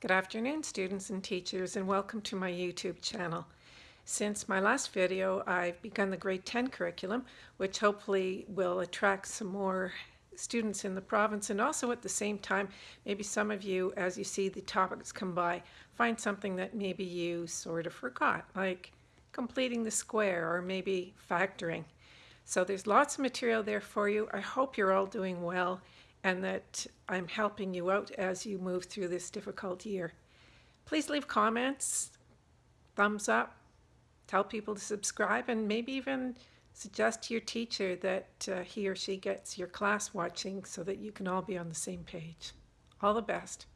Good afternoon, students and teachers, and welcome to my YouTube channel. Since my last video, I've begun the grade 10 curriculum, which hopefully will attract some more students in the province and also at the same time, maybe some of you, as you see the topics come by, find something that maybe you sort of forgot, like completing the square or maybe factoring. So there's lots of material there for you. I hope you're all doing well and that I'm helping you out as you move through this difficult year. Please leave comments, thumbs up, tell people to subscribe, and maybe even suggest to your teacher that uh, he or she gets your class watching so that you can all be on the same page. All the best.